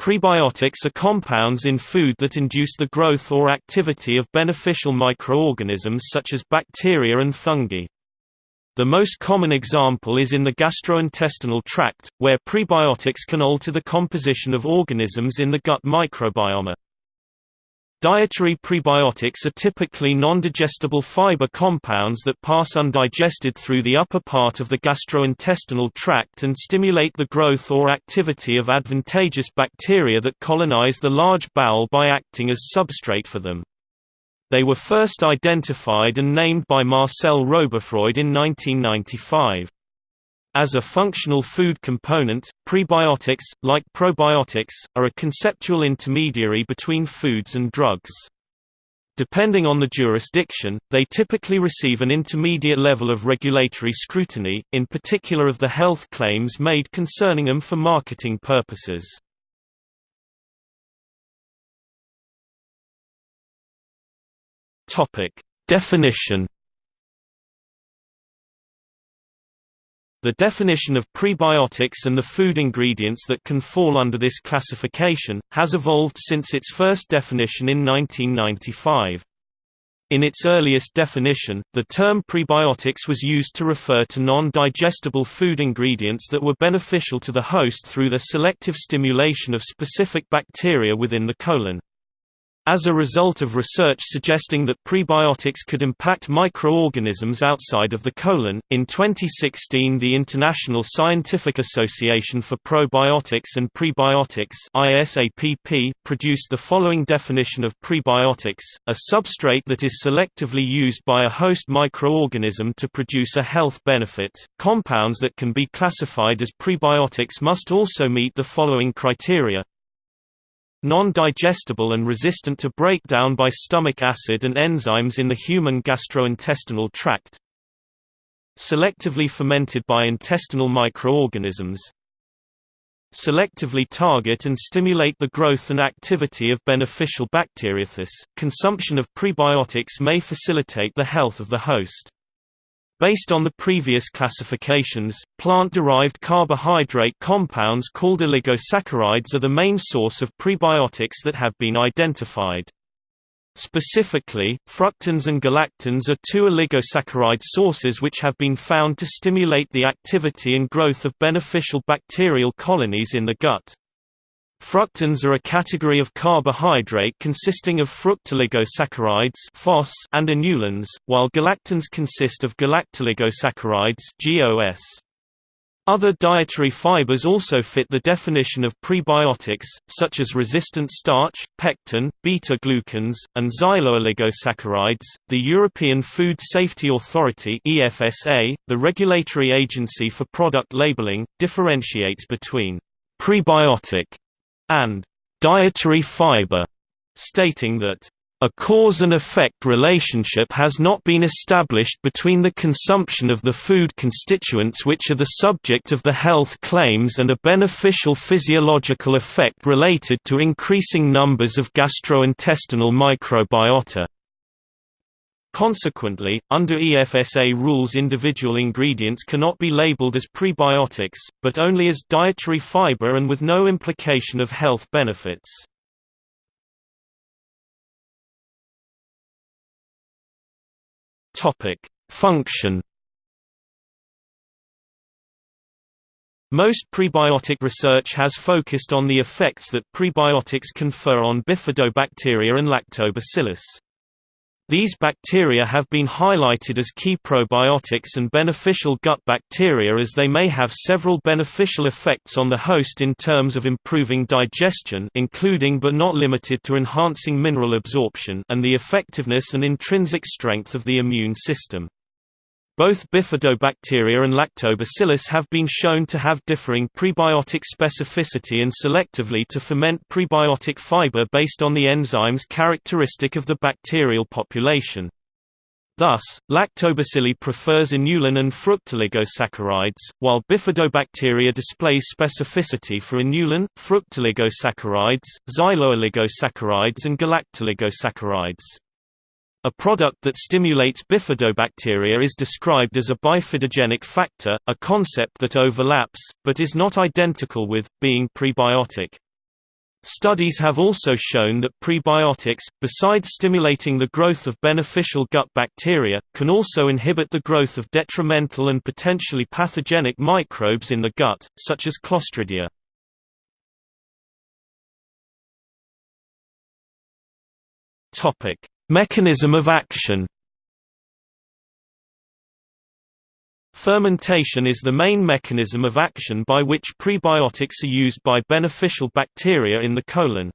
Prebiotics are compounds in food that induce the growth or activity of beneficial microorganisms such as bacteria and fungi. The most common example is in the gastrointestinal tract, where prebiotics can alter the composition of organisms in the gut microbiome. Dietary prebiotics are typically non-digestible fiber compounds that pass undigested through the upper part of the gastrointestinal tract and stimulate the growth or activity of advantageous bacteria that colonize the large bowel by acting as substrate for them. They were first identified and named by Marcel Roberfroid in 1995. As a functional food component, prebiotics, like probiotics, are a conceptual intermediary between foods and drugs. Depending on the jurisdiction, they typically receive an intermediate level of regulatory scrutiny, in particular of the health claims made concerning them for marketing purposes. Definition The definition of prebiotics and the food ingredients that can fall under this classification, has evolved since its first definition in 1995. In its earliest definition, the term prebiotics was used to refer to non-digestible food ingredients that were beneficial to the host through the selective stimulation of specific bacteria within the colon. As a result of research suggesting that prebiotics could impact microorganisms outside of the colon, in 2016 the International Scientific Association for Probiotics and Prebiotics ISAPP, produced the following definition of prebiotics, a substrate that is selectively used by a host microorganism to produce a health benefit. Compounds that can be classified as prebiotics must also meet the following criteria non-digestible and resistant to breakdown by stomach acid and enzymes in the human gastrointestinal tract selectively fermented by intestinal microorganisms selectively target and stimulate the growth and activity of beneficial bacteria. Consumption of prebiotics may facilitate the health of the host. Based on the previous classifications, plant-derived carbohydrate compounds called oligosaccharides are the main source of prebiotics that have been identified. Specifically, fructans and galactans are two oligosaccharide sources which have been found to stimulate the activity and growth of beneficial bacterial colonies in the gut. Fructans are a category of carbohydrate consisting of fructooligosaccharides and inulins, while galactans consist of galactoligosaccharides GOS. Other dietary fibers also fit the definition of prebiotics, such as resistant starch, pectin, beta-glucans, and xylo-oligosaccharides. The European Food Safety Authority (EFSA), the regulatory agency for product labeling, differentiates between prebiotic and dietary fiber, stating that a cause and effect relationship has not been established between the consumption of the food constituents which are the subject of the health claims and a beneficial physiological effect related to increasing numbers of gastrointestinal microbiota. Consequently, under EFSA rules individual ingredients cannot be labeled as prebiotics, but only as dietary fiber and with no implication of health benefits. Function Most prebiotic research has focused on the effects that prebiotics confer on bifidobacteria and lactobacillus. These bacteria have been highlighted as key probiotics and beneficial gut bacteria as they may have several beneficial effects on the host in terms of improving digestion including but not limited to enhancing mineral absorption and the effectiveness and intrinsic strength of the immune system. Both bifidobacteria and lactobacillus have been shown to have differing prebiotic specificity and selectively to ferment prebiotic fiber based on the enzymes characteristic of the bacterial population. Thus, lactobacilli prefers inulin and fructooligosaccharides, while bifidobacteria displays specificity for inulin, fructooligosaccharides, xylo-oligosaccharides and galactoligosaccharides. A product that stimulates bifidobacteria is described as a bifidogenic factor, a concept that overlaps, but is not identical with, being prebiotic. Studies have also shown that prebiotics, besides stimulating the growth of beneficial gut bacteria, can also inhibit the growth of detrimental and potentially pathogenic microbes in the gut, such as Clostridia. Mechanism of action Fermentation is the main mechanism of action by which prebiotics are used by beneficial bacteria in the colon.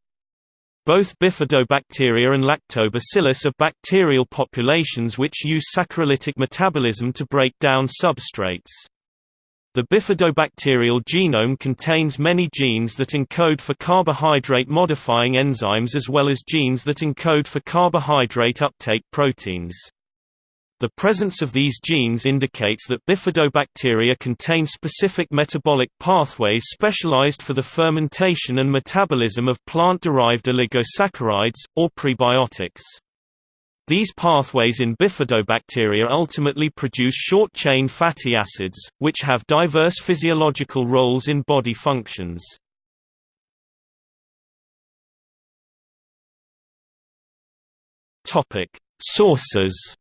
Both bifidobacteria and lactobacillus are bacterial populations which use saccharolytic metabolism to break down substrates. The bifidobacterial genome contains many genes that encode for carbohydrate-modifying enzymes as well as genes that encode for carbohydrate uptake proteins. The presence of these genes indicates that bifidobacteria contain specific metabolic pathways specialized for the fermentation and metabolism of plant-derived oligosaccharides, or prebiotics. These pathways in bifidobacteria ultimately produce short-chain fatty acids, which have diverse physiological roles in body functions. Sources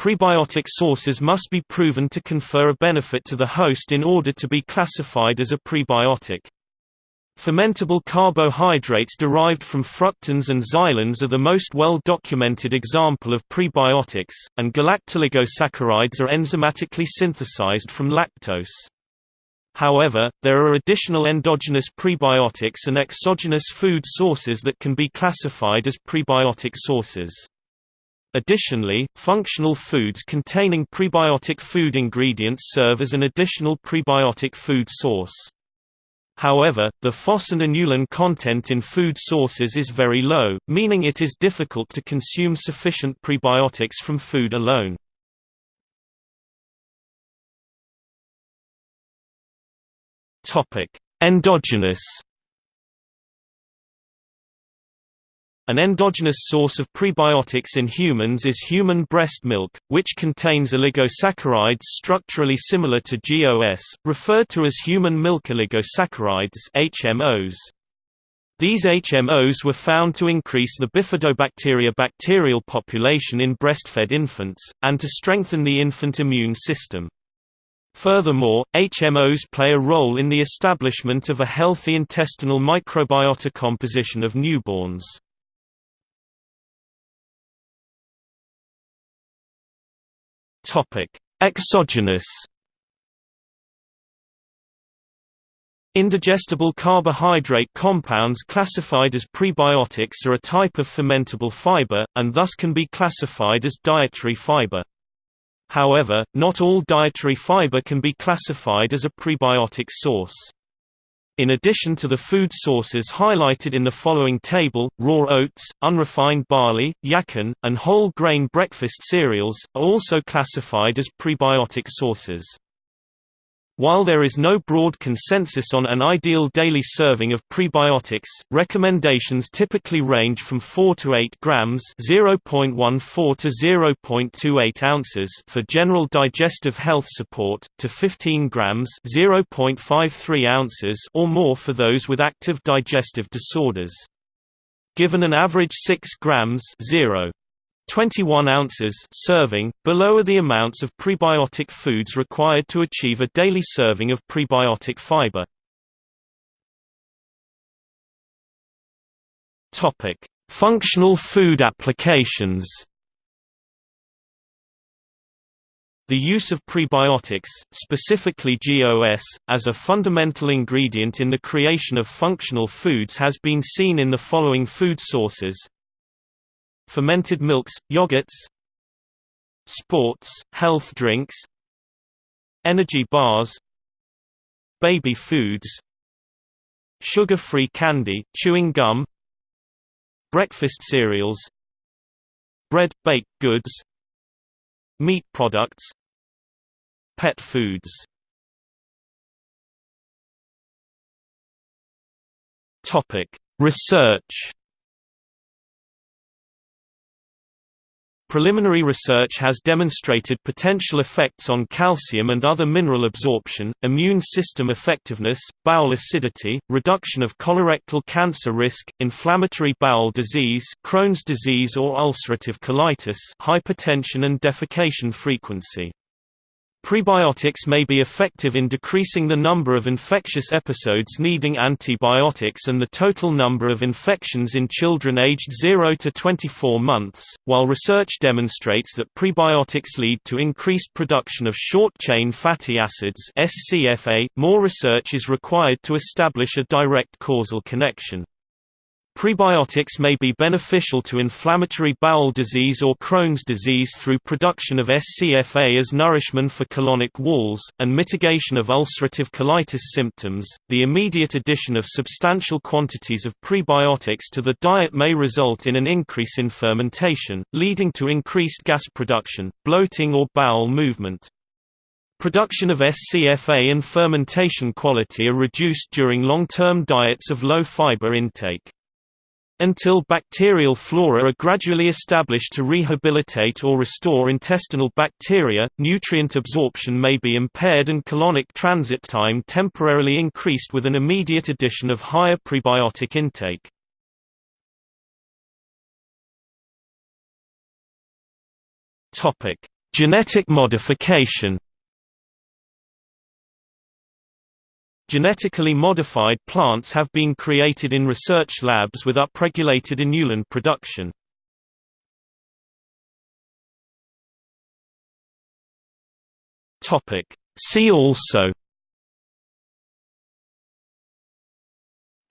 Prebiotic sources must be proven to confer a benefit to the host in order to be classified as a prebiotic. Fermentable carbohydrates derived from fructans and xylans are the most well-documented example of prebiotics, and galactoligosaccharides are enzymatically synthesized from lactose. However, there are additional endogenous prebiotics and exogenous food sources that can be classified as prebiotic sources. Additionally, functional foods containing prebiotic food ingredients serve as an additional prebiotic food source. However, the inulin content in food sources is very low, meaning it is difficult to consume sufficient prebiotics from food alone. Endogenous An endogenous source of prebiotics in humans is human breast milk, which contains oligosaccharides structurally similar to GOS, referred to as human milk oligosaccharides HMOs. These HMOs were found to increase the bifidobacteria bacterial population in breastfed infants, and to strengthen the infant immune system. Furthermore, HMOs play a role in the establishment of a healthy intestinal microbiota composition of newborns. Exogenous. Indigestible carbohydrate compounds classified as prebiotics are a type of fermentable fiber, and thus can be classified as dietary fiber. However, not all dietary fiber can be classified as a prebiotic source. In addition to the food sources highlighted in the following table, raw oats, unrefined barley, yacon, and whole grain breakfast cereals, are also classified as prebiotic sources. While there is no broad consensus on an ideal daily serving of prebiotics, recommendations typically range from 4 to 8 grams (0.14 to 0.28 ounces) for general digestive health support, to 15 grams (0.53 ounces) or more for those with active digestive disorders. Given an average 6 grams 0. 21 ounces serving, below are the amounts of prebiotic foods required to achieve a daily serving of prebiotic fiber. Functional food applications. The use of prebiotics, specifically GOS, as a fundamental ingredient in the creation of functional foods has been seen in the following food sources fermented milks, yogurts sports, health drinks energy bars baby foods sugar-free candy, chewing gum breakfast cereals bread, baked goods meat products pet foods. Research Preliminary research has demonstrated potential effects on calcium and other mineral absorption, immune system effectiveness, bowel acidity, reduction of colorectal cancer risk, inflammatory bowel disease, Crohn's disease or ulcerative colitis, hypertension and defecation frequency. Prebiotics may be effective in decreasing the number of infectious episodes needing antibiotics and the total number of infections in children aged 0 to 24 months, while research demonstrates that prebiotics lead to increased production of short-chain fatty acids. More research is required to establish a direct causal connection. Prebiotics may be beneficial to inflammatory bowel disease or Crohn's disease through production of SCFA as nourishment for colonic walls, and mitigation of ulcerative colitis symptoms. The immediate addition of substantial quantities of prebiotics to the diet may result in an increase in fermentation, leading to increased gas production, bloating, or bowel movement. Production of SCFA and fermentation quality are reduced during long-term diets of low-fiber intake. Until bacterial flora are gradually established to rehabilitate or restore intestinal bacteria, nutrient absorption may be impaired and colonic transit time temporarily increased with an immediate addition of higher prebiotic intake. Genetic modification Genetically modified plants have been created in research labs with upregulated inulin production. See also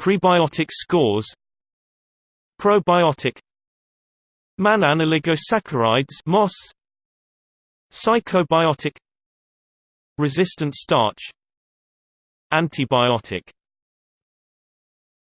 Prebiotic scores Probiotic Mannan oligosaccharides Psychobiotic Resistant starch Antibiotic